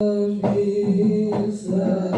Love is love.